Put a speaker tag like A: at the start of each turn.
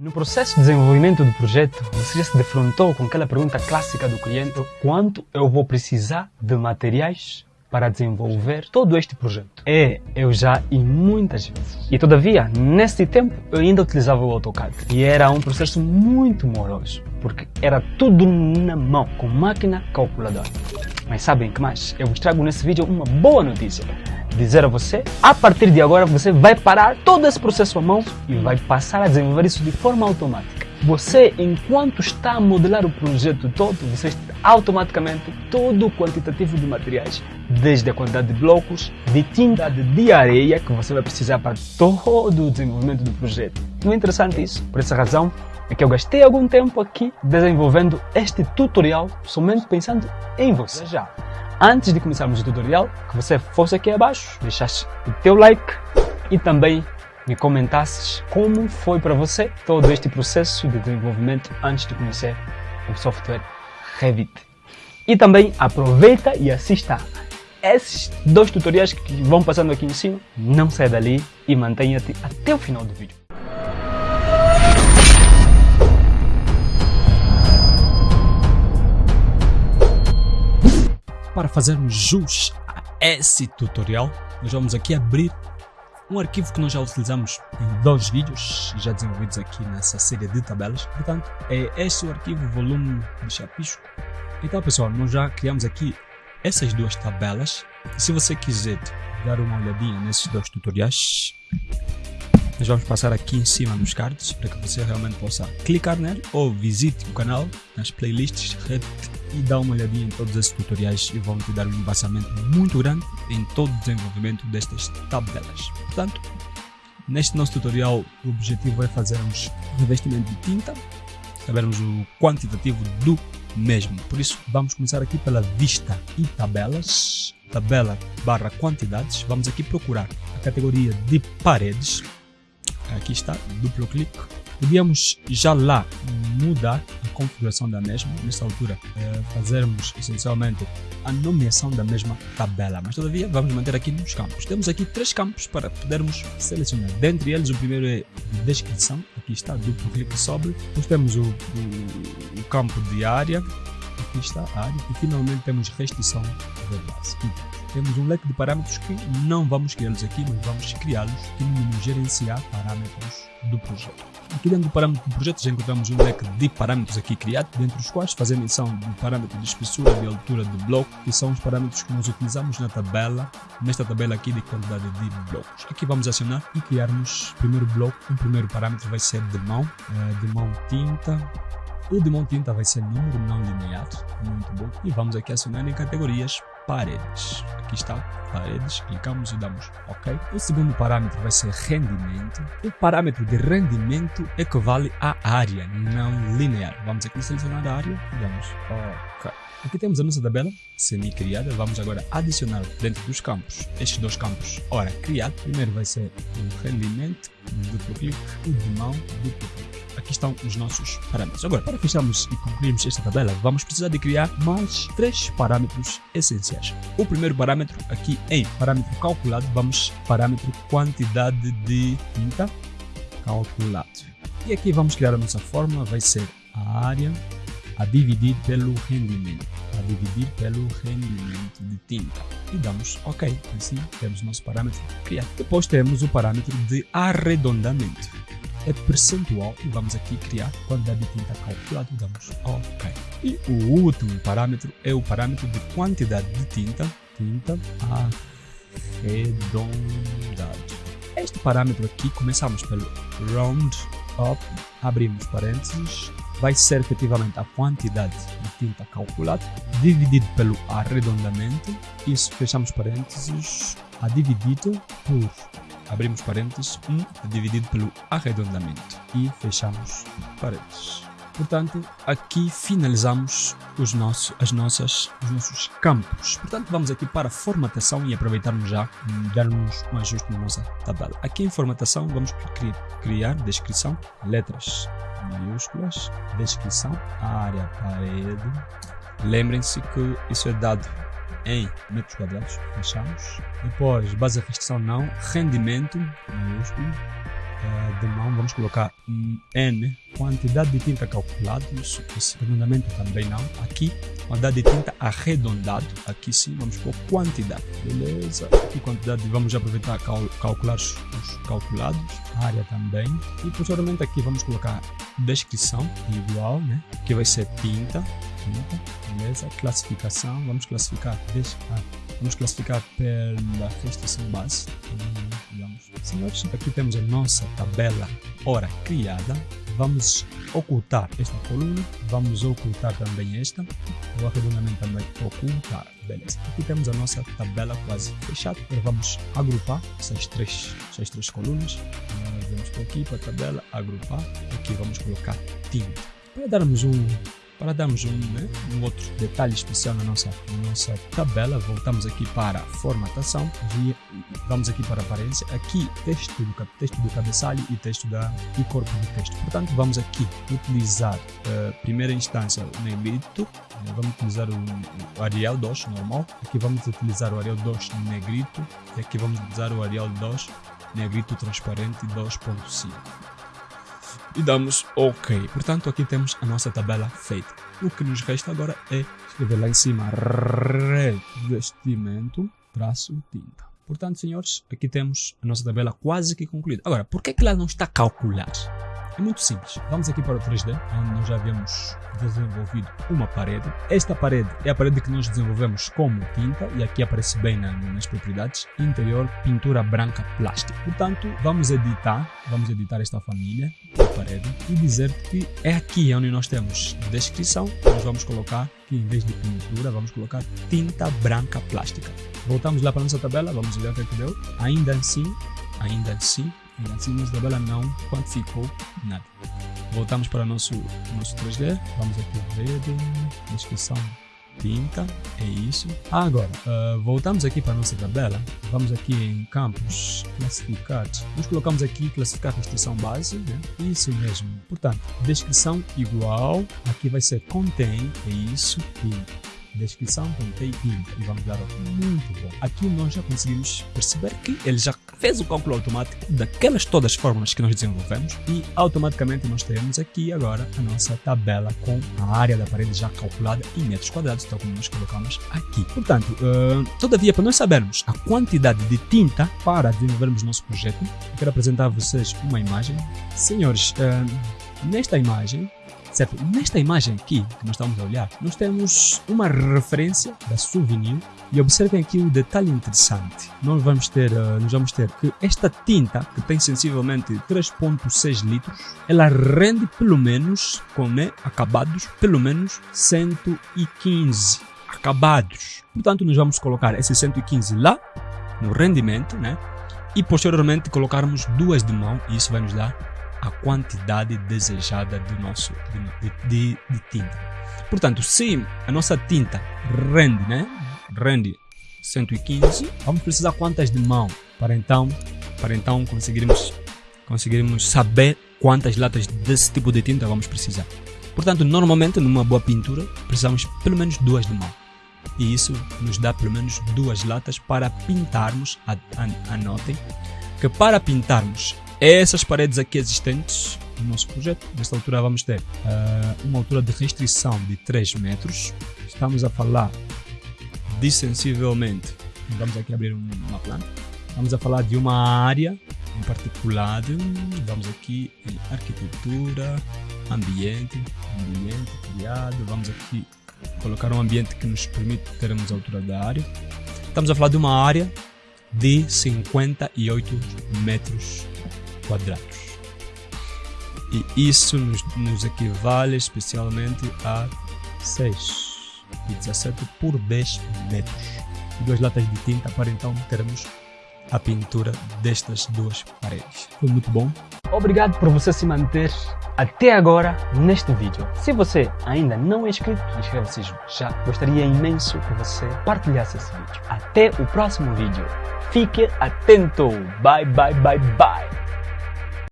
A: No processo de desenvolvimento do projeto, você já se defrontou com aquela pergunta clássica do cliente: quanto eu vou precisar de materiais para desenvolver todo este projeto? É, eu já e muitas vezes. E todavia, nesse tempo, eu ainda utilizava o AutoCAD. E era um processo muito moroso, porque era tudo na mão, com máquina calculadora. Mas sabem que mais? Eu vos trago nesse vídeo uma boa notícia dizer a você, a partir de agora você vai parar todo esse processo à mão e vai passar a desenvolver isso de forma automática. Você, enquanto está a modelar o projeto todo, você está automaticamente todo o quantitativo de materiais, desde a quantidade de blocos, de tinta, de areia que você vai precisar para todo o desenvolvimento do projeto. Não é interessante isso? Por essa razão, é que eu gastei algum tempo aqui desenvolvendo este tutorial somente pensando em você. Já antes de começarmos o tutorial, que você fosse aqui abaixo, deixasse o teu like e também me comentasses como foi para você todo este processo de desenvolvimento antes de conhecer o software Revit. E também aproveita e assista esses dois tutoriais que vão passando aqui em cima. Não saia dali e mantenha-te até o final do vídeo.
B: Para fazermos jus a esse tutorial, nós vamos aqui abrir um arquivo que nós já utilizamos em dois vídeos já desenvolvidos aqui nessa série de tabelas. Portanto, é este o arquivo volume de chapisco. Então, pessoal, nós já criamos aqui essas duas tabelas. E se você quiser dar uma olhadinha nesses dois tutoriais, nós vamos passar aqui em cima nos cards para que você realmente possa clicar nele ou visite o canal nas playlists e dá uma olhadinha em todos esses tutoriais e vão te dar um embasamento muito grande em todo o desenvolvimento destas tabelas. Portanto, neste nosso tutorial o objetivo é fazermos revestimento de tinta, sabermos o quantitativo do mesmo. Por isso vamos começar aqui pela vista e tabelas, tabela barra quantidades, vamos aqui procurar a categoria de paredes aqui está, duplo clique. Podíamos já lá mudar configuração da mesma, nesta altura é, fazermos essencialmente a nomeação da mesma tabela, mas todavia vamos manter aqui nos campos. Temos aqui três campos para podermos selecionar. Dentre eles o primeiro é descrição, aqui está, duplo clique sobre. Depois temos o, o, o campo de área, aqui está a área e finalmente temos restrição de base temos um leque de parâmetros que não vamos criá-los aqui, mas vamos criá-los no menu gerenciar parâmetros do projeto. Aqui dentro do parâmetro do projeto já encontramos um leque de parâmetros aqui criado, dentre os quais fazer menção do parâmetro de espessura e altura do bloco, que são os parâmetros que nós utilizamos na tabela, nesta tabela aqui de quantidade de blocos. Aqui vamos acionar e criarmos primeiro bloco, o primeiro parâmetro vai ser de mão, eh, de mão tinta, o de mão tinta vai ser número não linear, muito bom. E vamos aqui acionar em categorias paredes. Aqui está, paredes, clicamos e damos OK. O segundo parâmetro vai ser rendimento. O parâmetro de rendimento equivale à área não linear. Vamos aqui selecionar a área e damos OK. Aqui temos a nossa tabela semi-criada. Vamos agora adicionar dentro dos campos estes dois campos. Ora, criado. Primeiro vai ser o rendimento, duplo clique, o de mão, duplo clique aqui estão os nossos parâmetros. Agora, para fecharmos e concluirmos esta tabela, vamos precisar de criar mais três parâmetros essenciais. O primeiro parâmetro aqui em parâmetro calculado, vamos parâmetro quantidade de tinta calculado. E aqui vamos criar a nossa fórmula, vai ser a área a dividir pelo rendimento, a dividir pelo rendimento de tinta. E damos OK, assim temos nosso parâmetro criado. Depois temos o parâmetro de arredondamento é percentual e vamos aqui criar quantidade de tinta calculada, damos OK. E o último parâmetro é o parâmetro de quantidade de tinta, tinta arredondado. Este parâmetro aqui, começamos pelo round up, abrimos parênteses, vai ser efetivamente a quantidade de tinta calculada, dividido pelo arredondamento, isso fechamos parênteses, a dividido por abrimos parênteses, 1 dividido pelo arredondamento e fechamos parênteses. Portanto, aqui finalizamos os nossos, as nossas, os nossos campos. Portanto, vamos aqui para formatação e aproveitarmos já darmos um ajuste na nossa tabela. Aqui em formatação vamos criar, descrição, letras maiúsculas, descrição, área, parede. Lembrem-se que isso é dado em metros quadrados, fechamos. Depois, base de restrição não, rendimento, maiúsculo, de mão, vamos colocar N, quantidade de tinta calculado, isso, esse fundamento também não. Aqui, quantidade de tinta arredondado, aqui sim, vamos pôr quantidade, beleza? Aqui quantidade, vamos aproveitar cal, calcular os, os calculados, área também. E posteriormente aqui vamos colocar descrição, igual, né? Aqui vai ser tinta, tinta, beleza? Classificação, vamos classificar, deixa, vamos classificar pela restrição base, digamos. Senhores, aqui temos a nossa tabela hora criada. Vamos ocultar esta coluna, vamos ocultar também esta, o arredondamento também ocultar, beleza. Aqui temos a nossa tabela quase fechada, agora vamos agrupar essas três, essas três colunas, vamos por aqui para a tabela, agrupar, aqui vamos colocar tinta, para darmos um para darmos um, né, um outro detalhe especial na nossa, na nossa tabela, voltamos aqui para formatação, vamos aqui para aparência, aqui texto do, texto do cabeçalho e texto da, e corpo do texto. Portanto, vamos aqui utilizar, uh, primeira instância, o negrito, né, vamos utilizar o, o Arial 2 normal, aqui vamos utilizar o Arial 2 negrito. E aqui vamos utilizar o Arial 2 negrito transparente 2.5 e damos OK. Portanto, aqui temos a nossa tabela feita. O que nos resta agora é escrever lá em cima revestimento, traço, tinta. Portanto, senhores, aqui temos a nossa tabela quase que concluída. Agora, por que, que ela não está calculada? É muito simples. Vamos aqui para o 3D, onde nós já havíamos desenvolvido uma parede. Esta parede é a parede que nós desenvolvemos como tinta, e aqui aparece bem na, nas propriedades, interior, pintura branca plástica. Portanto, vamos editar, vamos editar esta família de parede e dizer que é aqui onde nós temos descrição, nós vamos colocar que em vez de pintura, vamos colocar tinta branca plástica. Voltamos lá para a nossa tabela, vamos olhar o é que deu. Ainda assim, ainda assim, ainda assim tabela não quantificou nada. Voltamos para o nosso, nosso 3D, vamos aqui ver, descrição tinta, é isso. Agora, uh, voltamos aqui para a nossa tabela, vamos aqui em campos, classificar, nós colocamos aqui classificar restrição base, né? isso mesmo. Portanto, descrição igual, aqui vai ser contém, é isso, tinta descrição contém link e vamos dar muito bom. Aqui nós já conseguimos perceber que ele já fez o cálculo automático daquelas todas as fórmulas que nós desenvolvemos e automaticamente nós temos aqui agora a nossa tabela com a área da parede já calculada em metros quadrados, tal como nós colocamos aqui. Portanto, uh, todavia, para nós sabermos a quantidade de tinta para desenvolvermos nosso projeto, quero apresentar a vocês uma imagem. Senhores, uh, nesta imagem Certo? Nesta imagem aqui que nós estamos a olhar, nós temos uma referência da Souvenir e observem aqui o um detalhe interessante. Nós vamos ter, uh, nós vamos ter que esta tinta, que tem sensivelmente 3.6 litros, ela rende pelo menos, com né, acabados, pelo menos 115 acabados. Portanto, nós vamos colocar esse 115 lá no rendimento, né? E posteriormente colocarmos duas de mão e isso vai nos dar a quantidade desejada do nosso, de, de, de tinta. Portanto, se a nossa tinta rende, né? Rende 115, vamos precisar quantas de mão para então, para então conseguirmos, conseguirmos saber quantas latas desse tipo de tinta vamos precisar. Portanto, normalmente numa boa pintura precisamos pelo menos duas de mão. E isso nos dá pelo menos duas latas para pintarmos, anotem, que para pintarmos essas paredes aqui existentes no nosso projeto, nesta altura vamos ter uh, uma altura de restrição de 3 metros. Estamos a falar de sensivelmente, vamos aqui abrir uma planta, vamos a falar de uma área em particular, vamos aqui em arquitetura, ambiente, ambiente criado, vamos aqui colocar um ambiente que nos permite termos a altura da área. Estamos a falar de uma área de 58 metros quadrados. E isso nos, nos equivale especialmente a 6 e 17 por 10 metros. Duas latas de tinta para então termos a pintura destas duas paredes. Foi muito bom.
A: Obrigado por você se manter até agora neste vídeo. Se você ainda não é inscrito, inscreva-se já. Gostaria imenso que você partilhasse esse vídeo. Até o próximo vídeo. Fique atento. Bye, bye, bye, bye.